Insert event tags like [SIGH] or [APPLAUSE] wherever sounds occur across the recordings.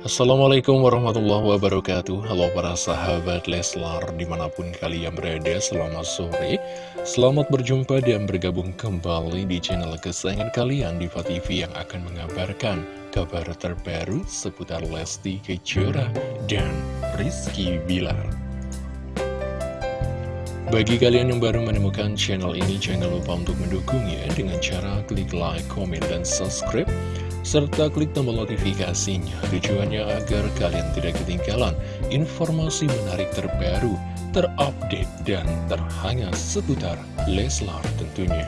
Assalamualaikum warahmatullahi wabarakatuh. Halo para sahabat Leslar di mana pun kalian berada selamat sore. Selamat berjumpa dan bergabung kembali di channel kesayangan kalian Diva TV yang akan mengabarkan kabar terbaru seputar Lesti Kejora dan Rizky Bilar. Bagi kalian yang baru menemukan channel ini jangan lupa untuk mendukungnya dengan cara klik like, comment, dan subscribe serta klik tombol notifikasinya. Tujuannya agar kalian tidak ketinggalan informasi menarik terbaru, terupdate, dan terhangat seputar Leslar tentunya.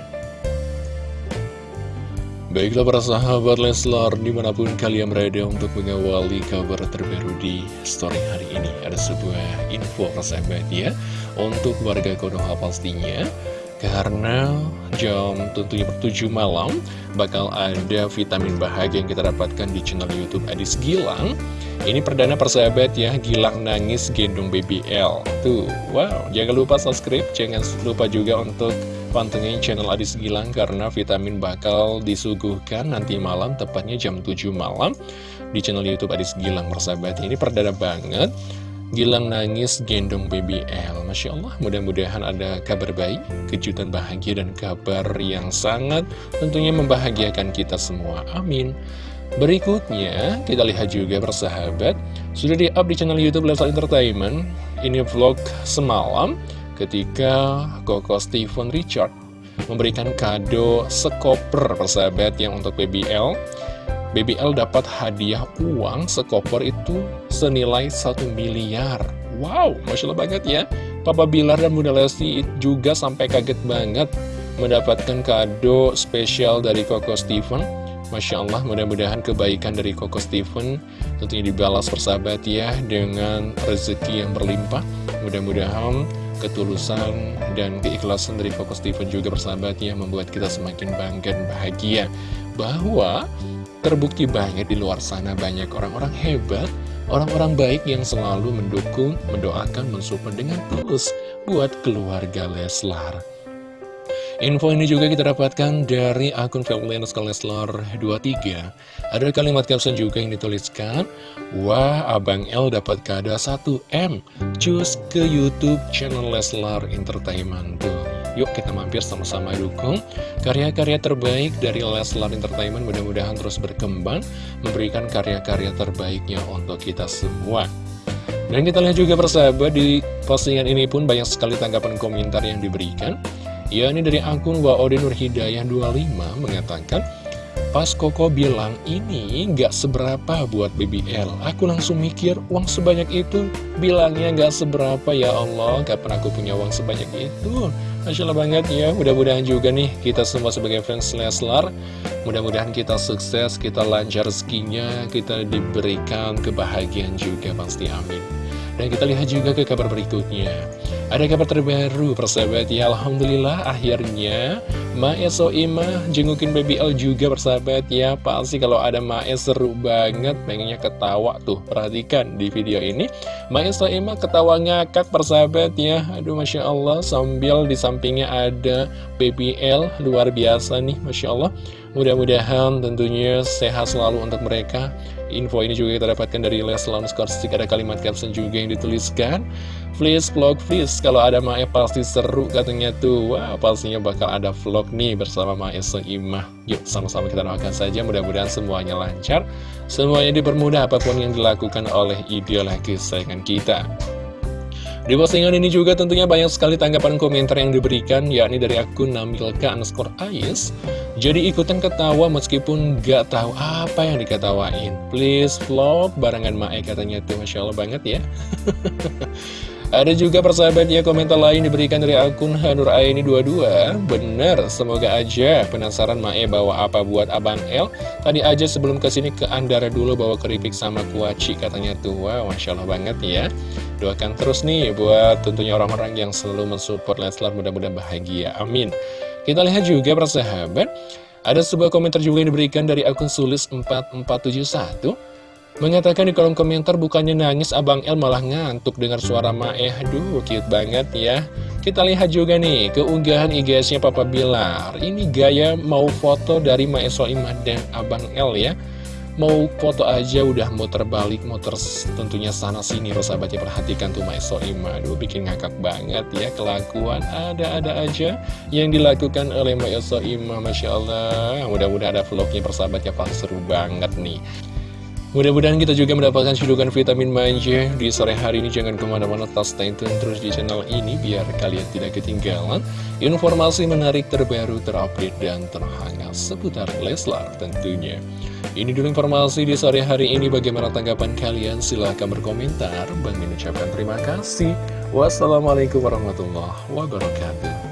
Baiklah para sahabat Leslar, di mana pun kalian berada untuk mengawali kabar terbaru di story hari ini. Ada sebuah info persahabat ya, untuk warga Konoha pastinya karena jam tentunya per 7 malam bakal ada vitamin bahagia yang kita dapatkan di channel Youtube Adis Gilang. Ini perdana persahabat ya, Gilang nangis gendong BBL Tuh, wow, jangan lupa subscribe, jangan lupa juga untuk pantengin channel Adis Gilang Karena vitamin bakal disuguhkan nanti malam, tepatnya jam 7 malam Di channel Youtube Adis Gilang persahabat. Ini perdana banget Gilang nangis gendong BBL Masya Allah mudah-mudahan ada kabar baik Kejutan bahagia dan kabar yang sangat Tentunya membahagiakan kita semua. Amin. Berikutnya kita lihat juga persahabat. Sudah di-up di channel Youtube Lifestyle Entertainment. Ini vlog semalam Ketika Koko Steven Richard Memberikan kado sekoper persahabat yang untuk BBL BBL dapat hadiah uang sekoper itu senilai 1 miliar. Wow, Masya Allah banget ya. Papa Bilar dan Bunda Lesti juga sampai kaget banget mendapatkan kado spesial dari Koko Steven. Masya Allah, mudah-mudahan kebaikan dari Koko Steven tentunya dibalas persahabat ya dengan rezeki yang berlimpah. Mudah-mudahan ketulusan dan keikhlasan dari Koko Steven juga persahabat ya membuat kita semakin bangga dan bahagia bahwa Terbukti banget di luar sana banyak orang-orang hebat, orang-orang baik yang selalu mendukung, mendoakan, mensupport dengan tulus buat keluarga Leslar. Info ini juga kita dapatkan dari akun Feblianus Leslar 23. Ada kalimat caption juga yang dituliskan, Wah, Abang L dapat kado 1M, cus ke Youtube channel Leslar Entertainment tuh. Yuk kita mampir sama-sama dukung karya-karya terbaik dari Leslar Entertainment mudah-mudahan terus berkembang memberikan karya-karya terbaiknya untuk kita semua. Dan kita lihat juga persahabat di postingan ini pun banyak sekali tanggapan komentar yang diberikan. Ya ini dari akun Waode Nur Hidayah 25 mengatakan Pas Koko bilang ini nggak seberapa buat BBL Aku langsung mikir uang sebanyak itu? Bilangnya nggak seberapa ya Allah. Kapan aku punya uang sebanyak itu? Masya banget ya. Mudah-mudahan juga nih kita semua sebagai fans Leslar Mudah-mudahan kita sukses Kita lancar rezekinya Kita diberikan kebahagiaan juga Pasti. Amin Dan kita lihat juga ke kabar berikutnya. Ada kabar terbaru persahabat. Ya Alhamdulillah akhirnya Mae Soimah jengukin BBL juga persahabat. Ya Pasti kalau ada Mae seru banget. Pengennya ketawa tuh. Perhatikan di video ini. Mae Soimah ketawa ngakak persahabat ya. Aduh Masya Allah sambil di sampingnya ada BBL luar biasa nih Masya Allah mudah-mudahan tentunya sehat selalu untuk mereka. Info ini juga kita dapatkan dari Leslar Skorstik ada kalimat caption juga yang dituliskan. Please vlog please. Kalau ada Mae pasti seru katanya tuh. Wah pastinya bakal ada vlog nih bersama Mae Seimah yuk sama-sama kita doakan saja. Mudah-mudahan semuanya lancar. Semuanya dipermudah apa pun yang dilakukan oleh idola kesayangan kita di postingan ini juga tentunya banyak sekali tanggapan komentar yang diberikan, yakni dari akun Namilka underscore Ais. Jadi ikutan ketawa meskipun gak tahu apa yang diketawain. Please vlog barengan Mae katanya tuh, Masya Allah banget ya. [LAUGHS] Ada juga persahabat ya komentar lain diberikan dari akun Hanur Aini 22 Bener, semoga aja penasaran Mae bawa apa buat Abang L Tadi aja sebelum ke sini ke Andara dulu bawa keripik sama kuaci katanya tuh. Wow, Masya Allah banget ya. Doakan terus nih buat tentunya orang-orang yang selalu mensupport Leslar mudah-mudahan bahagia. Amin. Kita lihat juga persahabat Ada sebuah komentar juga yang diberikan dari akun Sulis 4471 Mengatakan di kolom komentar bukannya nangis Abang El malah ngantuk dengar suara Mae Aduh cute banget ya. Kita lihat juga nih keunggahan IG-nya Papa Bilar. Ini gaya mau foto dari Mae Soimah dan Abang El ya. Mau foto aja udah muter balik, muter tentunya sana sini. Sahabatnya perhatikan tuh Maiso Ima Aduh bikin ngakak banget ya kelakuan Ada-ada aja yang dilakukan oleh Maiso Ima Masya Allah. Mudah-mudahan ada vlognya persahabatnya pasti seru banget nih Mudah-mudahan kita juga mendapatkan cedukan vitamin manja di sore hari ini. Jangan ke mana-mana, tas stay terus di channel ini biar kalian tidak ketinggalan informasi menarik terbaru, terupdate, dan terhangat seputar Leslar tentunya. Ini dulu informasi di sore hari ini. Bagaimana tanggapan kalian? Silahkan berkomentar. Bang mengucapkan terima kasih. Wassalamualaikum warahmatullahi wabarakatuh.